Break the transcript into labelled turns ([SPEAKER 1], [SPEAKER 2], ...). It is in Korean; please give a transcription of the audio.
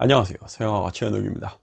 [SPEAKER 1] 안녕하세요. 서영아가 최현욱입니다.